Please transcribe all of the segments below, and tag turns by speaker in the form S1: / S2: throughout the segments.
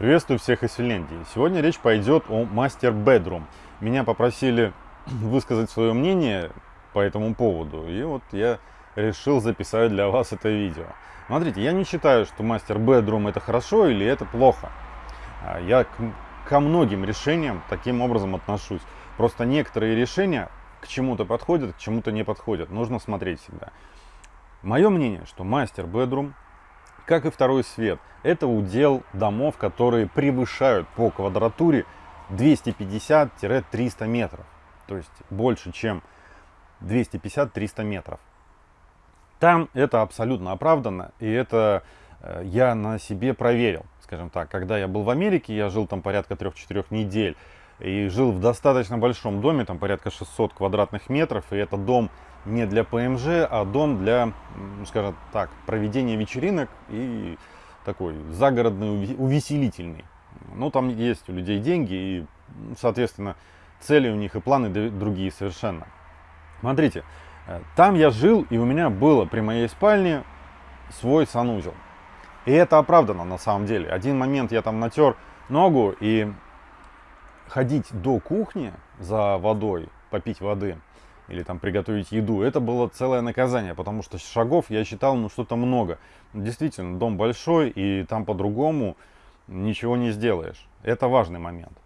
S1: Приветствую всех из Финляндии. Сегодня речь пойдет о мастер Bedroom. Меня попросили высказать свое мнение по этому поводу, и вот я решил записать для вас это видео. Смотрите, я не считаю, что мастер Bedroom это хорошо или это плохо. А, я ко многим решениям таким образом отношусь. Просто некоторые решения к чему-то подходят, к чему-то не подходят. Нужно смотреть всегда. Мое мнение, что мастер Bedroom как и второй свет. Это удел домов, которые превышают по квадратуре 250-300 метров. То есть больше, чем 250-300 метров. Там это абсолютно оправдано, и это э, я на себе проверил, скажем так. Когда я был в Америке, я жил там порядка 3-4 недель, и жил в достаточно большом доме, там порядка 600 квадратных метров, и это дом не для ПМЖ, а дом для, скажем так, проведения вечеринок и такой загородный, увеселительный. Ну, там есть у людей деньги и, соответственно, цели у них и планы другие совершенно. Смотрите, э, там я жил, и у меня было при моей спальне свой санузел. И это оправдано на самом деле. Один момент я там натер ногу, и ходить до кухни за водой, попить воды – или там приготовить еду, это было целое наказание, потому что шагов я считал, ну, что-то много. Действительно, дом большой, и там по-другому ничего не сделаешь. Это важный момент.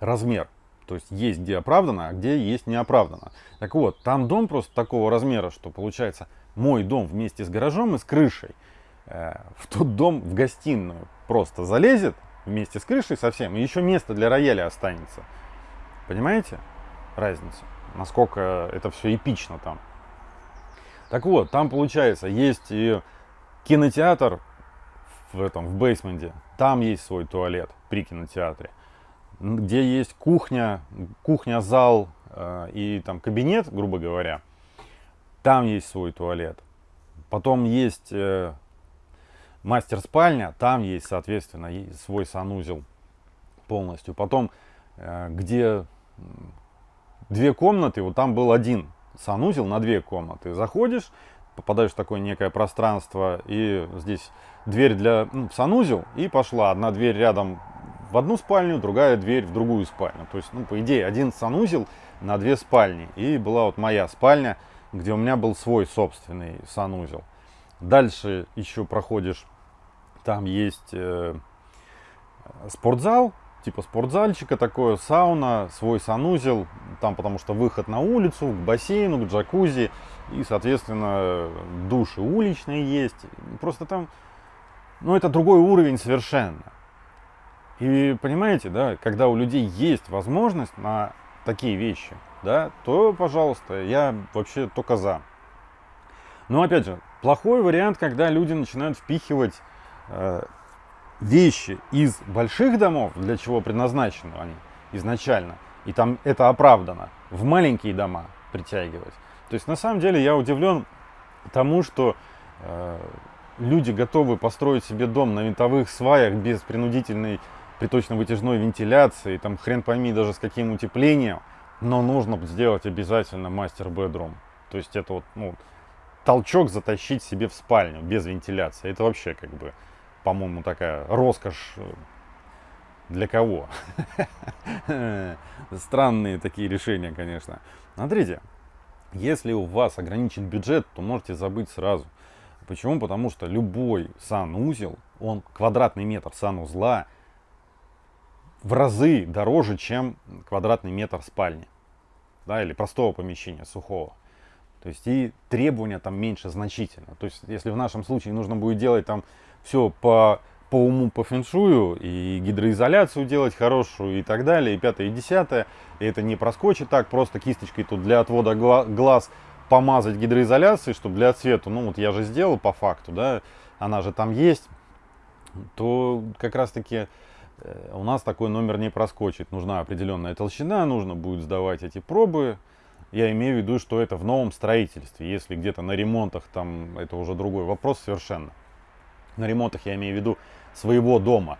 S1: Размер. То есть есть где оправдано, а где есть неоправданно. Так вот, там дом просто такого размера, что получается мой дом вместе с гаражом и с крышей э, в тот дом в гостиную просто залезет вместе с крышей совсем, и еще место для рояля останется. Понимаете разницу? Насколько это все эпично там. Так вот, там получается, есть и кинотеатр в этом, в бейсменте, там есть свой туалет при кинотеатре, где есть кухня, кухня-зал э, и там кабинет, грубо говоря, там есть свой туалет. Потом есть э, мастер-спальня, там есть, соответственно, свой санузел полностью. Потом, э, где две комнаты, вот там был один санузел на две комнаты. Заходишь, попадаешь в такое некое пространство, и здесь дверь для ну, санузел, и пошла одна дверь рядом в одну спальню, другая дверь в другую спальню. То есть, ну, по идее, один санузел на две спальни. И была вот моя спальня, где у меня был свой собственный санузел. Дальше еще проходишь, там есть э, спортзал, типа спортзальчика такое, сауна, свой санузел, там потому что выход на улицу, к бассейну, к джакузи, и, соответственно, души уличные есть. Просто там, ну, это другой уровень совершенно. И понимаете, да, когда у людей есть возможность на такие вещи, да, то, пожалуйста, я вообще только за. Но, опять же, плохой вариант, когда люди начинают впихивать э, вещи из больших домов, для чего предназначены они изначально, и там это оправдано, в маленькие дома притягивать. То есть на самом деле я удивлен тому, что э, люди готовы построить себе дом на винтовых сваях без принудительной приточно-вытяжной вентиляции, там хрен пойми даже с каким утеплением, но нужно сделать обязательно мастер-бедрум. То есть это вот, ну, толчок затащить себе в спальню без вентиляции. Это вообще как бы по-моему, такая роскошь э, для кого? Странные такие решения, конечно. Смотрите, если у вас ограничен бюджет, то можете забыть сразу. Почему? Потому что любой санузел, он квадратный метр санузла в разы дороже, чем квадратный метр спальни. Да, или простого помещения, сухого. То есть и требования там меньше значительно. То есть если в нашем случае нужно будет делать там все по, по уму, по фэншую, и гидроизоляцию делать хорошую, и так далее, и пятое, и десятое. И это не проскочит так, просто кисточкой тут для отвода глаз помазать гидроизоляцией, чтобы для цвета, ну вот я же сделал по факту, да, она же там есть, то как раз таки э, у нас такой номер не проскочит. Нужна определенная толщина, нужно будет сдавать эти пробы. Я имею в виду, что это в новом строительстве. Если где-то на ремонтах, там это уже другой вопрос совершенно на ремонтах я имею в виду своего дома.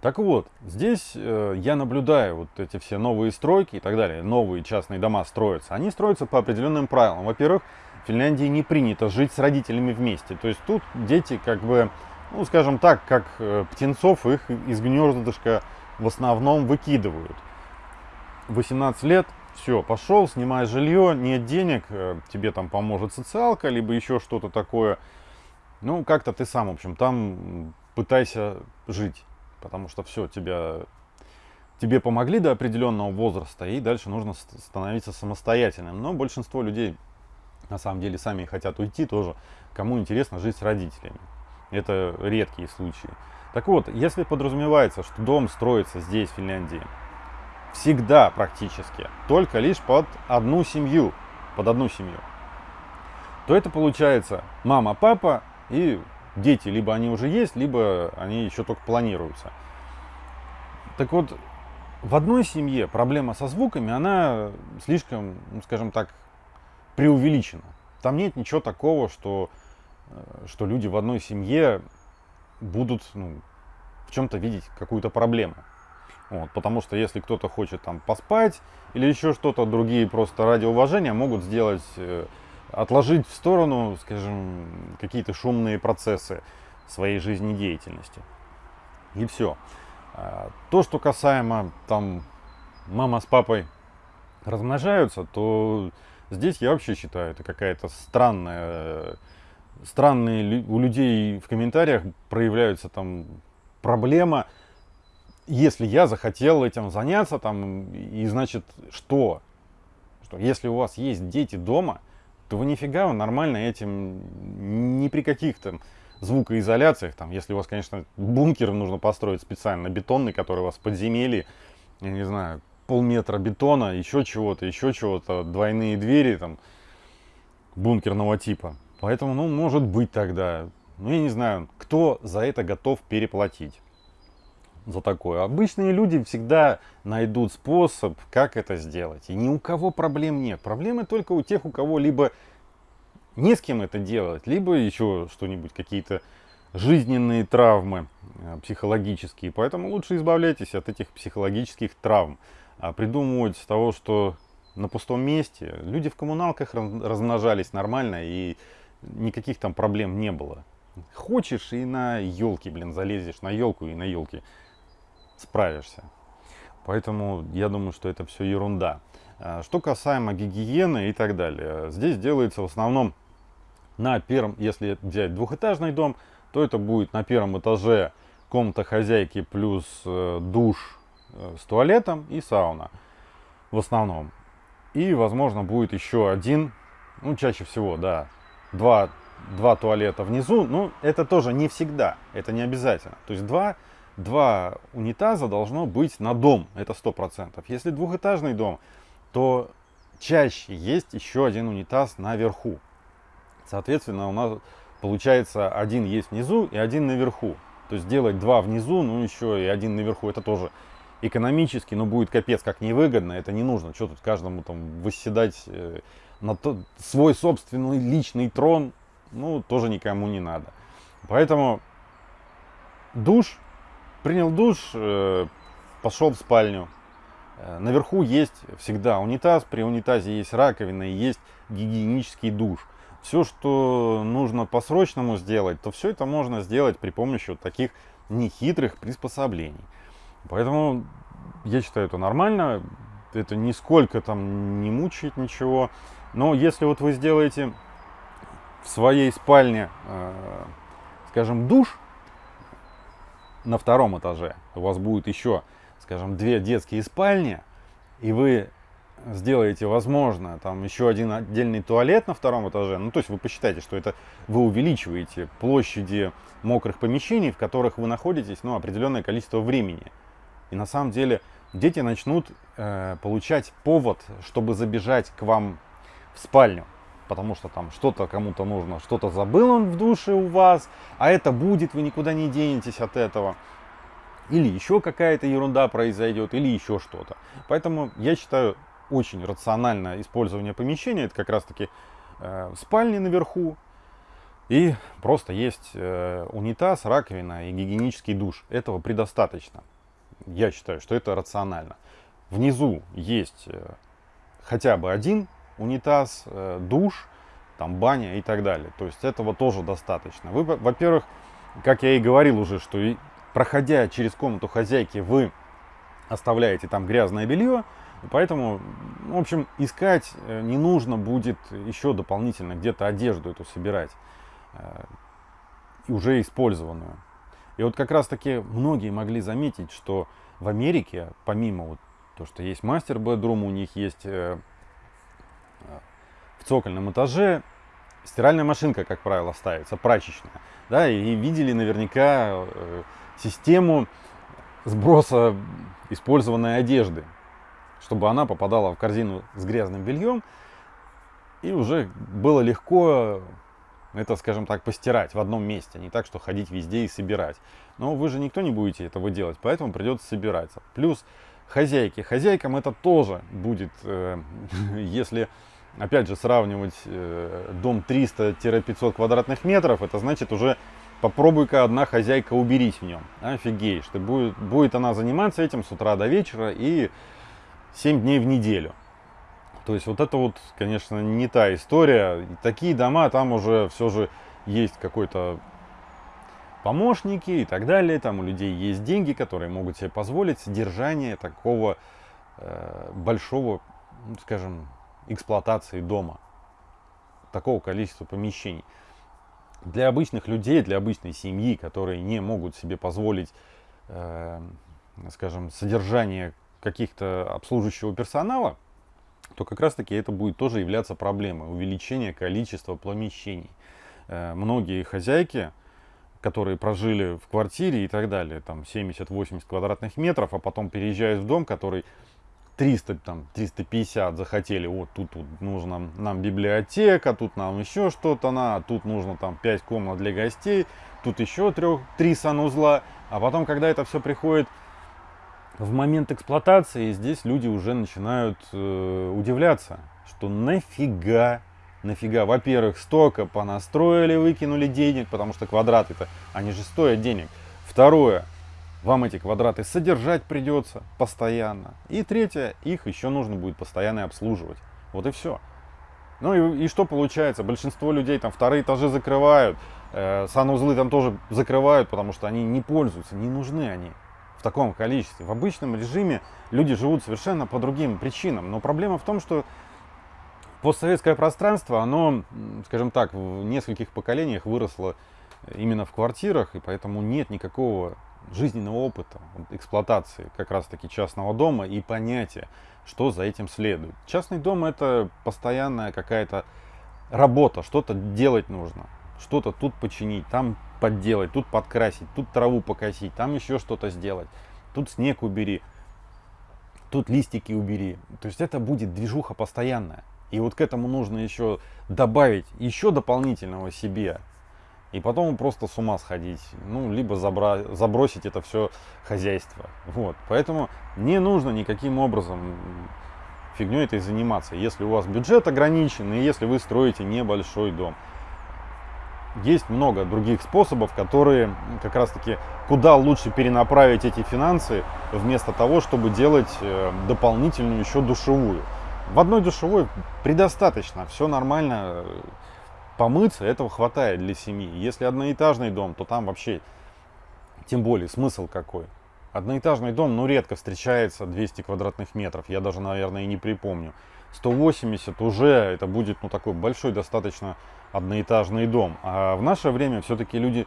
S1: Так вот, здесь э, я наблюдаю вот эти все новые стройки и так далее, новые частные дома строятся. Они строятся по определенным правилам. Во-первых, в Финляндии не принято жить с родителями вместе. То есть тут дети как бы ну, скажем так, как э, птенцов их из гнездышка в основном выкидывают. 18 лет, все, пошел, снимай жилье, нет денег, э, тебе там поможет социалка, либо еще что-то такое. Ну, как-то ты сам, в общем, там пытайся жить, потому что все, тебя, тебе помогли до определенного возраста, и дальше нужно становиться самостоятельным. Но большинство людей на самом деле сами хотят уйти тоже, кому интересно жить с родителями. Это редкие случаи. Так вот, если подразумевается, что дом строится здесь, в Финляндии, всегда практически, только лишь под одну семью, под одну семью, то это получается мама, папа и дети. Либо они уже есть, либо они еще только планируются. Так вот, в одной семье проблема со звуками, она слишком, ну, скажем так, преувеличена. Там нет ничего такого, что Э, что люди в одной семье будут ну, в чем-то видеть какую-то проблему. Вот, потому что если кто-то хочет там поспать или еще что-то, другие просто ради уважения могут сделать, э, отложить в сторону, скажем, какие-то шумные процессы своей жизнедеятельности. И все. А, то, что касаемо там мама с папой размножаются, то здесь я вообще считаю, это какая-то странная странные у людей в комментариях проявляются там проблема, если я захотел этим заняться, там, и значит, что? Что если у вас есть дети дома, то вы нифига нормально этим, ни при каких там звукоизоляциях, там, если у вас, конечно, бункер нужно построить специально, бетонный, который у вас в подземелье, я не знаю, полметра бетона, еще чего-то, еще чего-то, двойные двери, там, бункерного типа, Поэтому, ну, может быть тогда, ну, я не знаю, кто за это готов переплатить за такое. Обычные люди всегда найдут способ, как это сделать. И ни у кого проблем нет. Проблемы только у тех, у кого либо не с кем это делать, либо еще что-нибудь, какие-то жизненные травмы э, психологические. Поэтому лучше избавляйтесь от этих психологических травм. А придумывать того, что на пустом месте. Люди в коммуналках размножались нормально и никаких там проблем не было. Хочешь и на елки, блин, залезешь на елку и на елке справишься. Поэтому я думаю, что это все ерунда. А, что касаемо гигиены и так далее, здесь делается в основном на первом, если взять двухэтажный дом, то это будет на первом этаже комната хозяйки плюс э, душ э, с туалетом и сауна в основном. И, возможно, будет еще один, ну, чаще всего, да, два, два туалета внизу, ну, это тоже не всегда, это не обязательно. То есть два, два унитаза должно быть на дом, это сто процентов. Если двухэтажный дом, то чаще есть еще один унитаз наверху. Соответственно, у нас получается один есть внизу и один наверху. То есть делать два внизу, ну еще и один наверху, это тоже экономически, но будет капец как невыгодно, это не нужно. Что тут каждому там восседать э, на то, свой собственный личный трон, ну, тоже никому не надо. Поэтому душ, принял душ, э, пошел в спальню. Э, наверху есть всегда унитаз, при унитазе есть раковина и есть гигиенический душ. Все, что нужно по-срочному сделать, то все это можно сделать при помощи вот таких нехитрых приспособлений. Поэтому я считаю это нормально, это нисколько там не мучает ничего. Но если вот вы сделаете в своей спальне, э, скажем, душ на втором этаже, у вас будет еще, скажем, две детские спальни, и вы сделаете, возможно, там еще один отдельный туалет на втором этаже, ну, то есть вы посчитаете, что это вы увеличиваете площади мокрых помещений, в которых вы находитесь, ну, определенное количество времени. И на самом деле дети начнут э, получать повод, чтобы забежать к вам в спальню, потому что там что-то кому-то нужно, что-то забыл он в душе у вас, а это будет, вы никуда не денетесь от этого. Или еще какая-то ерунда произойдет, или еще что-то. Поэтому я считаю очень рациональное использование помещения. Это как раз таки э, спальни наверху. И просто есть э, унитаз, раковина и гигиенический душ. Этого предостаточно. Я считаю, что это рационально. Внизу есть э, хотя бы один унитаз, э, душ, там баня и так далее. То есть этого тоже достаточно. Вы, во-первых, как я и говорил уже, что проходя через комнату хозяйки, вы оставляете там грязное белье, поэтому, в общем, искать э, не нужно будет еще дополнительно где-то одежду эту собирать, э, уже использованную. И вот как раз таки многие могли заметить, что в Америке, помимо вот то, что есть мастер бедрум, у них есть в цокольном этаже стиральная машинка, как правило, ставится, прачечная. Да, и видели наверняка систему сброса использованной одежды, чтобы она попадала в корзину с грязным бельем, и уже было легко это, скажем так, постирать в одном месте, не так, что ходить везде и собирать. Но вы же никто не будете этого делать, поэтому придется собираться. Плюс хозяйки. Хозяйкам это тоже будет, э, если, опять же, сравнивать э, дом 300-500 квадратных метров, это значит уже попробуй-ка одна хозяйка уберись в нем. Офигеешь, ты будет, будет она заниматься этим с утра до вечера и 7 дней в неделю. То есть вот это вот, конечно, не та история. Такие дома, там уже все же есть какой-то помощники и так далее. Там у людей есть деньги, которые могут себе позволить содержание такого э, большого, ну, скажем, эксплуатации дома. Такого количества помещений для обычных людей, для обычной семьи, которые не могут себе позволить, э, скажем, содержание каких-то обслуживающего персонала, то как раз таки это будет тоже являться проблемой, увеличение количества помещений. Э, многие хозяйки, которые прожили в квартире и так далее, там 70-80 квадратных метров, а потом переезжают в дом, который 300, там, 350 захотели, вот тут, тут нужно нам библиотека, тут нам еще что-то на, тут нужно там 5 комнат для гостей, тут еще 3, 3 санузла. А потом, когда это все приходит в момент эксплуатации, здесь люди уже начинают э, удивляться, что нафига, нафига, во-первых, столько понастроили, выкинули денег, потому что квадраты-то, они же стоят денег. Второе, вам эти квадраты содержать придется постоянно. И третье, их еще нужно будет постоянно обслуживать. Вот и все. Ну и, и что получается? Большинство людей там вторые этажи закрывают, э, санузлы там тоже закрывают, потому что они не пользуются, не нужны они в таком количестве. В обычном режиме люди живут совершенно по другим причинам. Но проблема в том, что постсоветское пространство, оно, скажем так, в нескольких поколениях выросло именно в квартирах, и поэтому нет никакого жизненного опыта, эксплуатации как раз-таки частного дома и понятия, что за этим следует. Частный дом это постоянная какая-то работа, что-то делать нужно, что-то тут починить, там подделать, тут подкрасить, тут траву покосить, там еще что-то сделать, тут снег убери, тут листики убери. То есть это будет движуха постоянная. И вот к этому нужно еще добавить еще дополнительного себе и потом просто с ума сходить, ну, либо забра забросить это все хозяйство. Вот. Поэтому не нужно никаким образом фигней этой заниматься, если у вас бюджет ограничен и если вы строите небольшой дом. Есть много других способов, которые как раз таки куда лучше перенаправить эти финансы, вместо того, чтобы делать э, дополнительную еще душевую. В одной душевой предостаточно, все нормально, помыться, этого хватает для семьи. Если одноэтажный дом, то там вообще, тем более, смысл какой. Одноэтажный дом, ну, редко встречается 200 квадратных метров, я даже, наверное, и не припомню. 180 уже это будет, ну, такой большой достаточно одноэтажный дом. А в наше время все-таки люди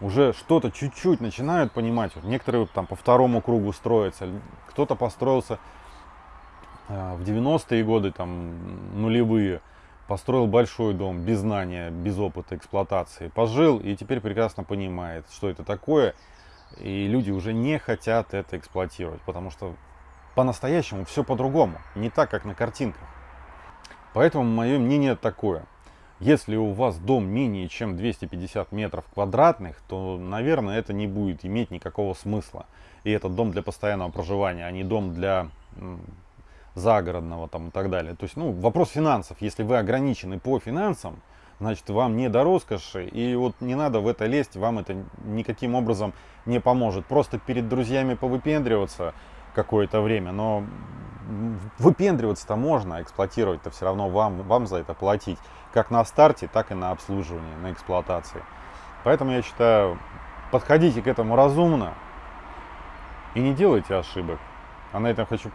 S1: уже что-то чуть-чуть начинают понимать. Вот некоторые там по второму кругу строятся, кто-то построился э, в 90-е годы, там, нулевые построил большой дом без знания, без опыта эксплуатации, пожил и теперь прекрасно понимает, что это такое. И люди уже не хотят это эксплуатировать, потому что по-настоящему все по-другому, не так, как на картинках. Поэтому мое мнение такое. Если у вас дом менее чем 250 метров квадратных, то, наверное, это не будет иметь никакого смысла. И этот дом для постоянного проживания, а не дом для загородного там и так далее. То есть, ну, вопрос финансов. Если вы ограничены по финансам, значит, вам не до роскоши, и вот не надо в это лезть, вам это никаким образом не поможет. Просто перед друзьями повыпендриваться какое-то время, но выпендриваться-то можно, эксплуатировать-то все равно вам, вам за это платить, как на старте, так и на обслуживании, на эксплуатации. Поэтому я считаю, подходите к этому разумно и не делайте ошибок. А на этом хочу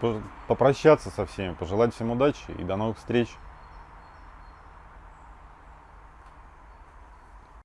S1: попрощаться со всеми, пожелать всем удачи и до новых встреч.